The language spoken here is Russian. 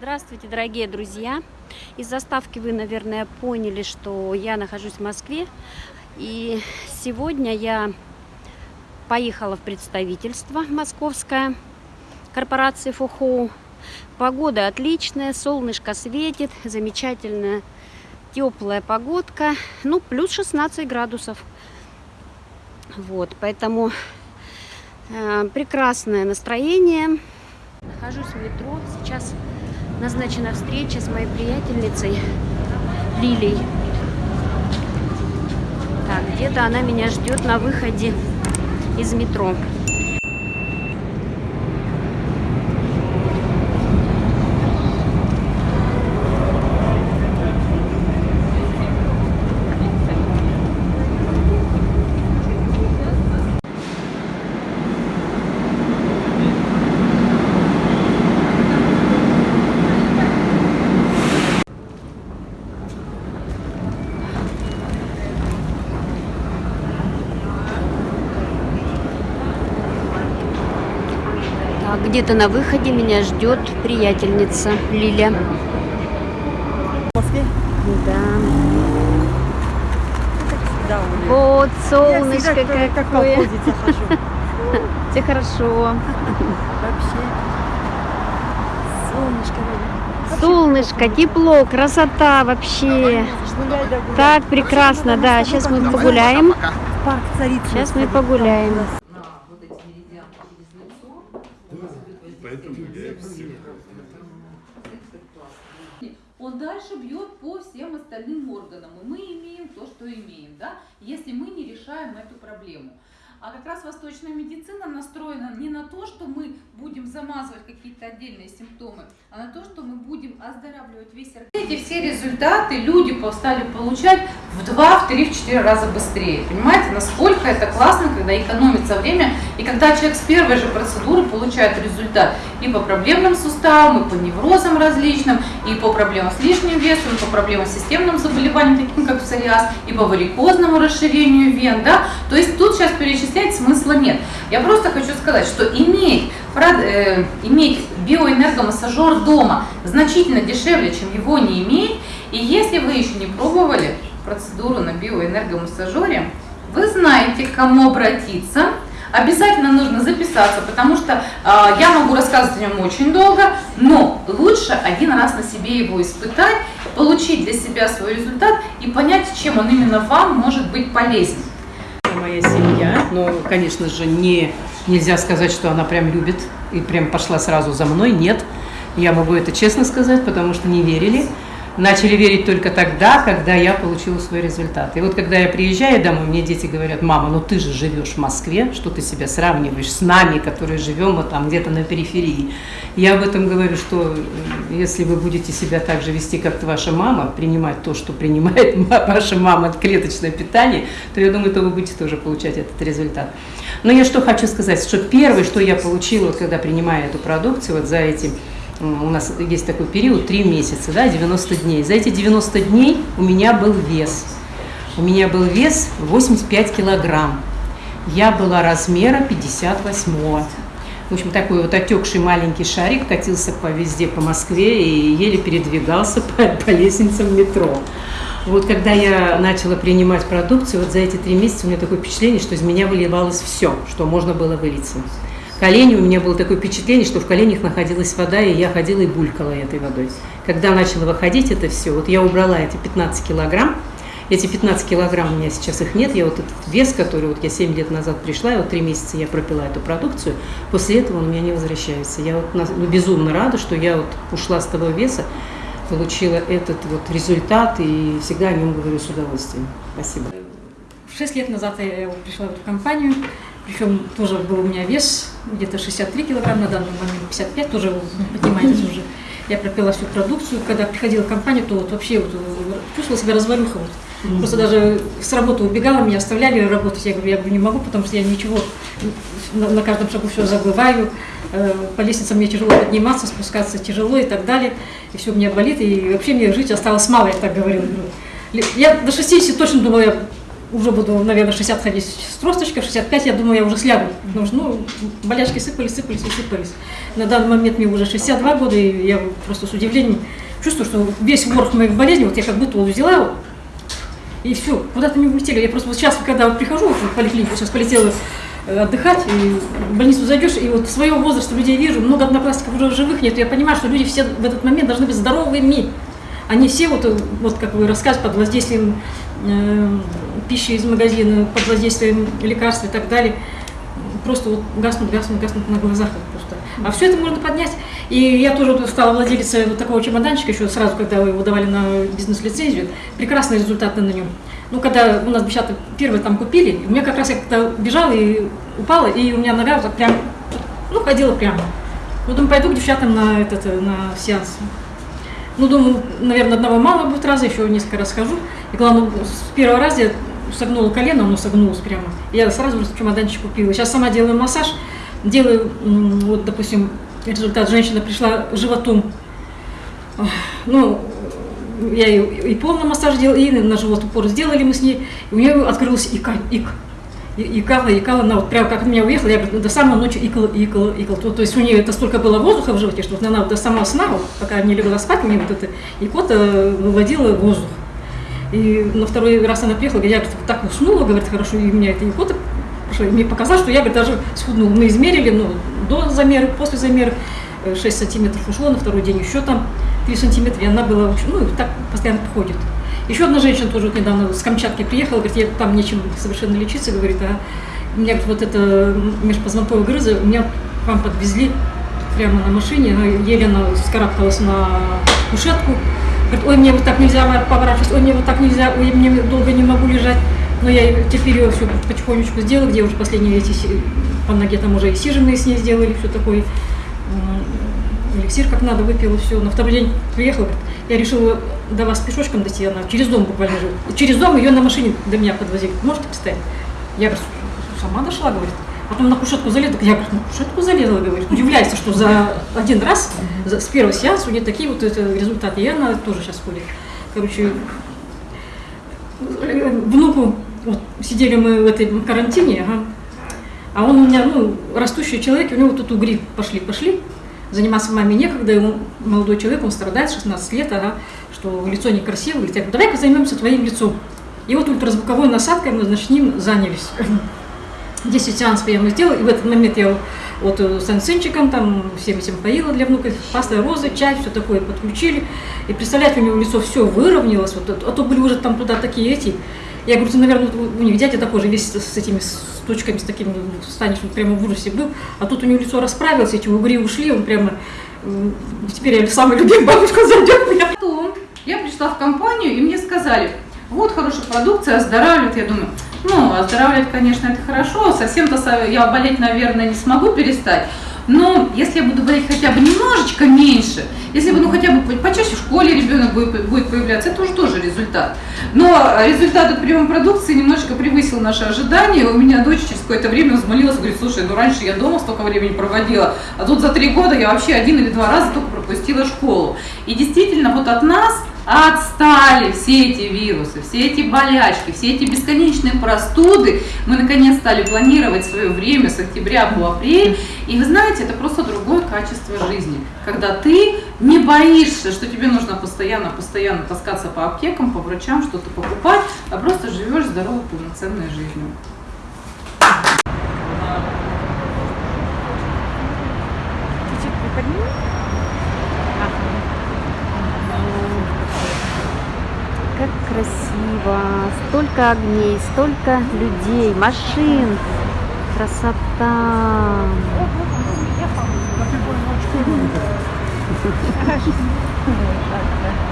Здравствуйте, дорогие друзья! Из заставки вы, наверное, поняли, что я нахожусь в Москве. И сегодня я поехала в представительство московское корпорации Фухоу. Погода отличная, солнышко светит, замечательная теплая погодка. Ну, плюс 16 градусов. Вот, поэтому э, прекрасное настроение. Нахожусь в метро. Сейчас назначена встреча с моей приятельницей Лилей. Так, где-то она меня ждет на выходе из метро. Где-то на выходе меня ждет приятельница Лиля. В Москве? Да. Вот солнышко всегда, какое. как. Все хорошо. Вообще. Солнышко. Солнышко, тепло, красота вообще. Гуляй. Так прекрасно, да. Сейчас мы погуляем. Парк. Сейчас мы погуляем. на вот эти меридианы через лицо. Поэтому я всех. Он дальше бьет по всем остальным органам. И мы имеем то, что имеем, да, если мы не решаем эту проблему. А как раз восточная медицина настроена не на то, что мы будем замазывать какие-то отдельные симптомы, а на то, что мы будем оздоравливать весь организм. Эти все результаты люди стали получать в 2, в 3, в 4 раза быстрее. Понимаете, насколько это классно, когда экономится время, и когда человек с первой же процедуры получает результат и по проблемным суставам, и по неврозам различным, и по проблемам с лишним весом, и по проблемам с системным заболеванием, таким как псориаз, и по варикозному расширению вен, да, то есть тут сейчас перечислять смысла нет. Я просто хочу сказать, что иметь, э, иметь биоэнергомассажер дома значительно дешевле, чем его не иметь, и если вы еще не пробовали процедуру на биоэнергомассажере, вы знаете, к кому обратиться. Обязательно нужно записаться, потому что а, я могу рассказывать о нем очень долго, но лучше один раз на себе его испытать, получить для себя свой результат и понять, чем он именно вам может быть полезен. Моя семья, но, конечно же, не, нельзя сказать, что она прям любит и прям пошла сразу за мной. Нет, я могу это честно сказать, потому что не верили. Начали верить только тогда, когда я получила свой результат. И вот когда я приезжаю домой, мне дети говорят, мама, ну ты же живешь в Москве, что ты себя сравниваешь с нами, которые живем вот там где-то на периферии. Я об этом говорю, что э, если вы будете себя так же вести, как ваша мама, принимать то, что принимает ма- ваша мама, клеточное питание, то я думаю, то вы будете тоже получать этот результат. Но я что хочу сказать, что первое, что я получила, когда принимаю эту продукцию, вот за эти у нас есть такой период, 3 месяца, да, 90 дней. За эти 90 дней у меня был вес. У меня был вес 85 килограмм. Я была размера 58 В общем, такой вот отекший маленький шарик катился по везде, по Москве и еле передвигался по, по лестницам метро. Вот когда я начала принимать продукцию, вот за эти три месяца у меня такое впечатление, что из меня выливалось все, что можно было вылиться. Колени, у меня было такое впечатление, что в коленях находилась вода, и я ходила и булькала этой водой. Когда начала выходить это все, вот я убрала эти 15 килограмм, эти 15 килограмм у меня сейчас их нет, я вот этот вес, который вот я 7 лет назад пришла, и вот 3 месяца я пропила эту продукцию, после этого он у меня не возвращается. Я вот ну, безумно рада, что я вот ушла с того веса, получила этот вот результат, и всегда о нем говорю с удовольствием. Спасибо. Шесть лет назад я пришла в эту компанию, причем тоже был у меня вес где-то 63 килограмма, на данный момент 55, тоже вы понимаете уже. Я пропила всю продукцию. Когда приходила в компанию, то вот вообще вот э, чувствовала себя развалюха. Вот. Просто даже с работы убегала, меня оставляли работать. Я говорю, я говорю, не могу, потому что я ничего на, на каждом шагу все забываю. Э, По лестницам мне тяжело подниматься, спускаться тяжело и так далее. И все у меня болит. И вообще мне жить осталось мало, я так говорила. Я до 60 точно думала, я уже буду, наверное, 60 ходить с тросточкой, в 65 я думаю, я уже слягу. Потому что, ну, болячки сыпались, сыпались и сыпались. На данный момент мне уже 62 года, и я просто с удивлением чувствую, что весь ворох моих болезней, вот я как будто вот взяла, и все, куда-то не улетели. Я просто вот сейчас, когда вот прихожу вот в поликлинику, сейчас полетела э, отдыхать, и в больницу зайдешь, и вот своего возраста людей вижу, много одноклассников уже живых нет, я понимаю, что люди все в этот момент должны быть здоровыми. Они все, вот, вот как вы рассказываете, под воздействием э, пищи из магазина, под воздействием лекарств и так далее, просто вот гаснут, гаснут, гаснут на глазах вот просто. А все это можно поднять. И я тоже вот стала владелицей вот такого чемоданчика еще сразу, когда вы его давали на бизнес-лицензию. Прекрасные результаты на нем. Ну, когда у нас девчата первые там купили, у меня как раз я когда бежала и упала, и у меня нога вот прям, ну, ходила прямо. Ну, думаю, пойду к девчатам на этот, на сеанс. Ну, думаю, наверное, одного мало будет раза, еще несколько раз схожу. И главное, с первого раза я согнула колено, оно согнулось прямо. Я сразу же чемоданчик купила. Сейчас сама делаю массаж, делаю, вот, допустим, результат. Женщина пришла животом. Ну, я и, и полный массаж делала, и на живот упор сделали мы с ней. И у нее открылась ика, ик. Икала, икала, она вот прямо как от меня уехала, я до самой ночи икала, икала, икала. То, то есть у нее это столько было воздуха в животе, что вот она вот до самого сна, вот, пока не легла спать, мне вот эта икота выводила воздух. И на второй раз она приехала, я говорит, так уснула, говорит, хорошо, и у меня эта икота пошла. И мне показалось, что я говорит, даже схуднула. Мы измерили, ну, до замера, после замера, э, 6 сантиметров ушло, на второй день еще там 3 сантиметра, и она была, ну, так постоянно ходит. Еще одна женщина тоже вот недавно с Камчатки приехала, говорит, я там нечем совершенно лечиться, говорит, а у меня вот это межпозвонковая грыза, меня вам подвезли прямо на машине, она еле она скарабкалась на кушетку, говорит, ой, мне вот так нельзя поворачиваться, ой, мне вот так нельзя, ой, мне долго не могу лежать. Но я теперь ее все потихонечку сделала, где уже последние эти по ноге там уже и сиженные с ней сделали, все такое. Эликсир как надо выпила, все. На второй день приехала, говорит, я решила до вас пешочком дойти, она через дом буквально. И через дом ее на машине до меня подвозили. Можете представить? Я говорю, сама дошла, говорит. Потом на кушетку залезла, я говорю, на кушетку залезла, говорит. Удивляется, что за один раз, за- с первого сеанса у нее такие вот это результаты. И она тоже сейчас ходит. Короче, э, внуку, вот, сидели мы в этой карантине, ага, а он у меня, ну, растущий человек, у него тут угри пошли, пошли. Заниматься маме некогда, ему молодой человек, он страдает, 16 лет, ага, что лицо некрасивое. Говорит, говорю, давай-ка займемся твоим лицом. И вот ультразвуковой насадкой мы, значит, ним занялись. 10 сеансов я ему сделала, и в этот момент я вот э, с ансенчиком, там, всем этим поила для внука, паста розы, чай, все такое подключили. И представляете, у него лицо все выровнялось, вот, а то были уже там туда такие эти. Я говорю, ты, наверное, у них дядя такой же, весь с этими с точками, с такими, станешь, он прямо в ужасе был. А тут у него лицо расправилось, эти угри ушли, он прямо, теперь я самая любимая бабушка зайдет меня. Потом я пришла в компанию, и мне сказали, вот хорошая продукция, оздоравливает. Я думаю, ну, оздоравливать, конечно, это хорошо, совсем-то со- я болеть, наверное, не смогу перестать. Но если я буду болеть хотя бы немножечко меньше, если бы ну хотя бы по- почаще в школе ребенок будет появляться, это уже тоже результат. Но результат от приема продукции немножечко превысил наши ожидания. У меня дочь через какое-то время взмолилась, говорит, слушай, ну раньше я дома столько времени проводила, а тут за три года я вообще один или два раза только пропустила школу. И действительно, вот от нас отстали все эти вирусы, все эти болячки, все эти бесконечные простуды. Мы наконец стали планировать свое время с октября по апрель. И вы знаете, это просто другое качество жизни. Когда ты не боишься, что тебе нужно постоянно, постоянно таскаться по аптекам, по врачам, что-то покупать, а просто живешь здоровой, полноценной жизнью. Как красиво. Столько огней, столько людей, машин. Красота так, да.